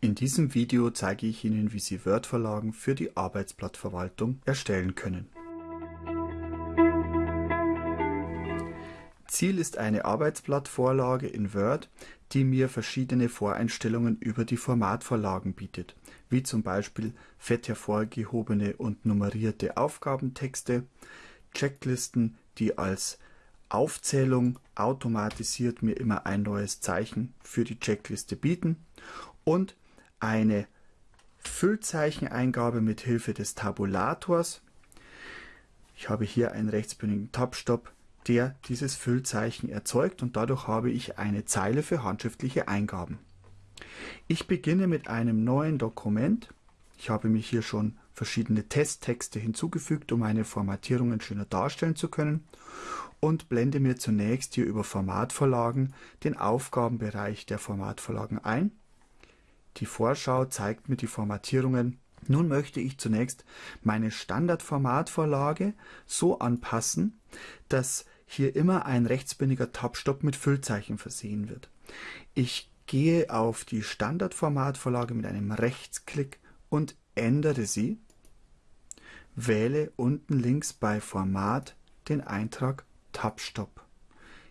In diesem Video zeige ich Ihnen, wie Sie Word-Vorlagen für die Arbeitsblattverwaltung erstellen können. Ziel ist eine Arbeitsblattvorlage in Word, die mir verschiedene Voreinstellungen über die Formatvorlagen bietet, wie zum Beispiel fett hervorgehobene und nummerierte Aufgabentexte, Checklisten, die als Aufzählung automatisiert mir immer ein neues Zeichen für die Checkliste bieten und eine Füllzeicheneingabe mit Hilfe des Tabulators. Ich habe hier einen rechtsbündigen Tabstop, der dieses Füllzeichen erzeugt und dadurch habe ich eine Zeile für handschriftliche Eingaben. Ich beginne mit einem neuen Dokument. Ich habe mir hier schon verschiedene Testtexte hinzugefügt, um meine Formatierungen schöner darstellen zu können und blende mir zunächst hier über Formatvorlagen den Aufgabenbereich der Formatvorlagen ein die Vorschau zeigt mir die Formatierungen. Nun möchte ich zunächst meine Standardformatvorlage so anpassen, dass hier immer ein rechtsbündiger Tabstopp mit Füllzeichen versehen wird. Ich gehe auf die Standardformatvorlage mit einem Rechtsklick und ändere sie. Wähle unten links bei Format den Eintrag Tabstopp.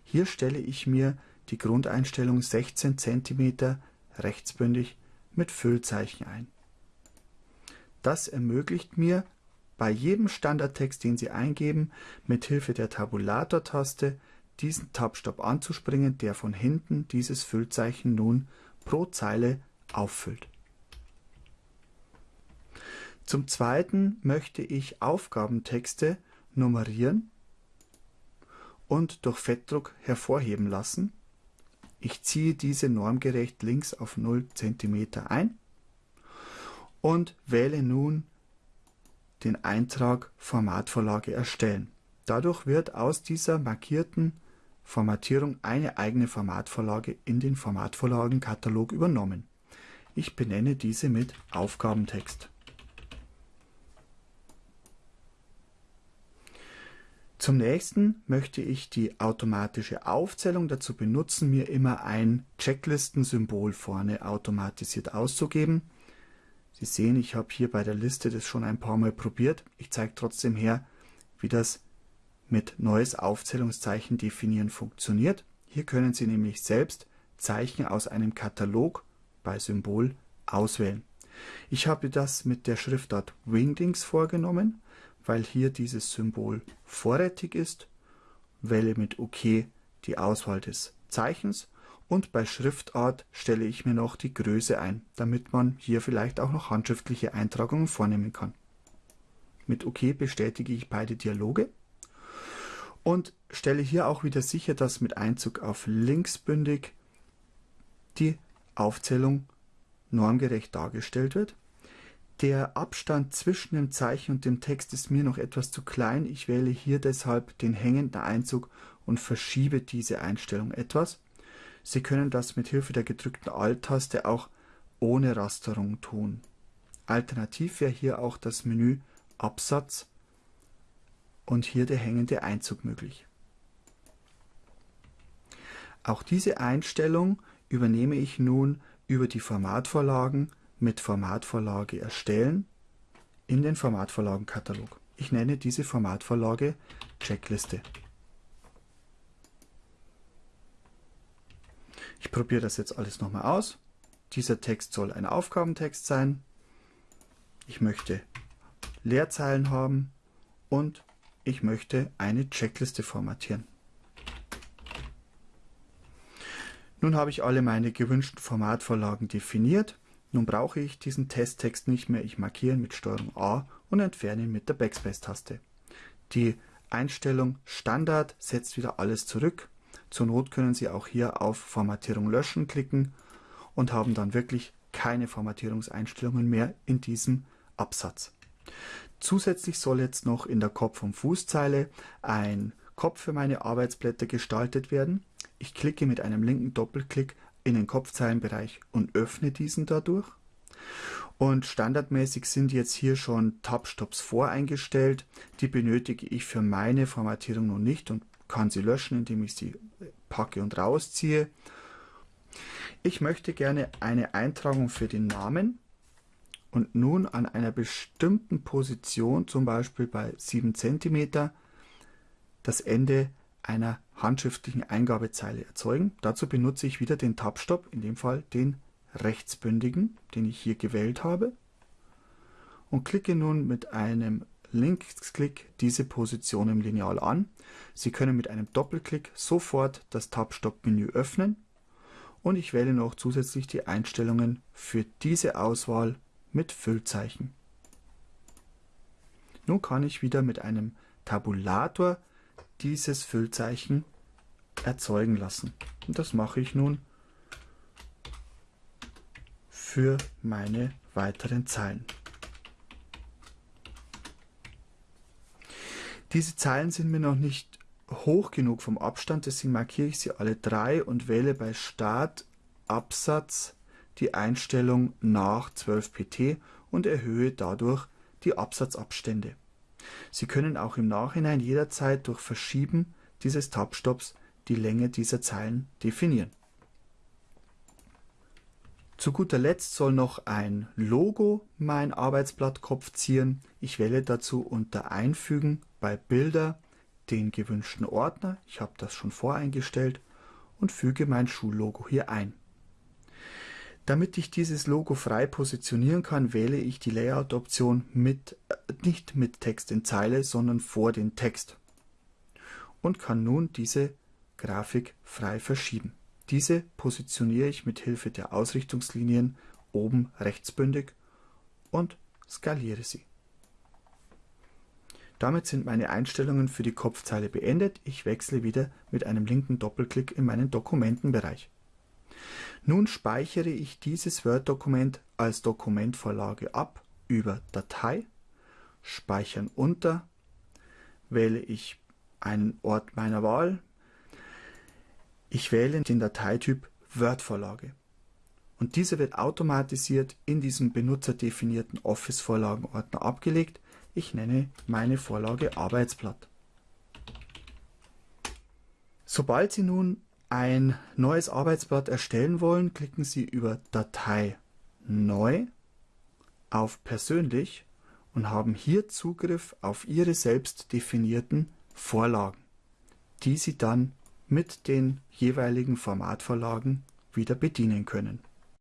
Hier stelle ich mir die Grundeinstellung 16 cm rechtsbündig mit Füllzeichen ein. Das ermöglicht mir, bei jedem Standardtext, den Sie eingeben, mit Hilfe der Tabulator-Taste diesen Tabstab anzuspringen, der von hinten dieses Füllzeichen nun pro Zeile auffüllt. Zum Zweiten möchte ich Aufgabentexte nummerieren und durch Fettdruck hervorheben lassen. Ich ziehe diese normgerecht links auf 0 cm ein und wähle nun den Eintrag Formatvorlage erstellen. Dadurch wird aus dieser markierten Formatierung eine eigene Formatvorlage in den Formatvorlagenkatalog übernommen. Ich benenne diese mit Aufgabentext. Zum nächsten möchte ich die automatische Aufzählung dazu benutzen, mir immer ein Checklistensymbol vorne automatisiert auszugeben. Sie sehen, ich habe hier bei der Liste das schon ein paar Mal probiert. Ich zeige trotzdem her, wie das mit neues Aufzählungszeichen definieren funktioniert. Hier können Sie nämlich selbst Zeichen aus einem Katalog bei Symbol auswählen. Ich habe das mit der Schriftart Wingdings vorgenommen weil hier dieses Symbol vorrätig ist, wähle mit OK die Auswahl des Zeichens und bei Schriftart stelle ich mir noch die Größe ein, damit man hier vielleicht auch noch handschriftliche Eintragungen vornehmen kann. Mit OK bestätige ich beide Dialoge und stelle hier auch wieder sicher, dass mit Einzug auf linksbündig die Aufzählung normgerecht dargestellt wird. Der Abstand zwischen dem Zeichen und dem Text ist mir noch etwas zu klein. Ich wähle hier deshalb den hängenden Einzug und verschiebe diese Einstellung etwas. Sie können das mit Hilfe der gedrückten Alt-Taste auch ohne Rasterung tun. Alternativ wäre hier auch das Menü Absatz und hier der hängende Einzug möglich. Auch diese Einstellung übernehme ich nun über die Formatvorlagen mit Formatvorlage erstellen in den Formatvorlagenkatalog. Ich nenne diese Formatvorlage Checkliste. Ich probiere das jetzt alles nochmal aus. Dieser Text soll ein Aufgabentext sein. Ich möchte Leerzeilen haben und ich möchte eine Checkliste formatieren. Nun habe ich alle meine gewünschten Formatvorlagen definiert nun brauche ich diesen Testtext nicht mehr, ich markiere ihn mit STRG A und entferne ihn mit der Backspace-Taste. Die Einstellung Standard setzt wieder alles zurück. Zur Not können Sie auch hier auf Formatierung löschen klicken und haben dann wirklich keine Formatierungseinstellungen mehr in diesem Absatz. Zusätzlich soll jetzt noch in der Kopf- und Fußzeile ein Kopf für meine Arbeitsblätter gestaltet werden. Ich klicke mit einem linken Doppelklick in den Kopfzeilenbereich und öffne diesen dadurch. Und standardmäßig sind jetzt hier schon Tab-Stops voreingestellt. Die benötige ich für meine Formatierung noch nicht und kann sie löschen, indem ich sie packe und rausziehe. Ich möchte gerne eine Eintragung für den Namen und nun an einer bestimmten Position, zum Beispiel bei 7 cm, das Ende einer handschriftlichen Eingabezeile erzeugen. Dazu benutze ich wieder den Tab-Stop, in dem Fall den rechtsbündigen, den ich hier gewählt habe und klicke nun mit einem Linksklick diese Position im Lineal an. Sie können mit einem Doppelklick sofort das Tab-Stop-Menü öffnen und ich wähle noch zusätzlich die Einstellungen für diese Auswahl mit Füllzeichen. Nun kann ich wieder mit einem Tabulator dieses Füllzeichen erzeugen lassen. Und das mache ich nun für meine weiteren Zeilen. Diese Zeilen sind mir noch nicht hoch genug vom Abstand, deswegen markiere ich sie alle drei und wähle bei Start Absatz die Einstellung nach 12 pt und erhöhe dadurch die Absatzabstände. Sie können auch im Nachhinein jederzeit durch Verschieben dieses Tab-Stops die Länge dieser Zeilen definieren. Zu guter Letzt soll noch ein Logo mein Arbeitsblattkopf zieren. Ich wähle dazu unter Einfügen bei Bilder den gewünschten Ordner, ich habe das schon voreingestellt, und füge mein Schullogo hier ein. Damit ich dieses Logo frei positionieren kann, wähle ich die Layout-Option mit, äh, nicht mit Text in Zeile, sondern vor den Text und kann nun diese Grafik frei verschieben. Diese positioniere ich mit Hilfe der Ausrichtungslinien oben rechtsbündig und skaliere sie. Damit sind meine Einstellungen für die Kopfzeile beendet. Ich wechsle wieder mit einem linken Doppelklick in meinen Dokumentenbereich. Nun speichere ich dieses Word-Dokument als Dokumentvorlage ab über Datei, Speichern unter, wähle ich einen Ort meiner Wahl. Ich wähle den Dateityp Word-Vorlage. Und dieser wird automatisiert in diesem benutzerdefinierten Office-Vorlagenordner abgelegt, ich nenne meine Vorlage Arbeitsblatt. Sobald Sie nun ein neues Arbeitsblatt erstellen wollen, klicken Sie über Datei Neu auf Persönlich und haben hier Zugriff auf Ihre selbst definierten Vorlagen, die Sie dann mit den jeweiligen Formatvorlagen wieder bedienen können.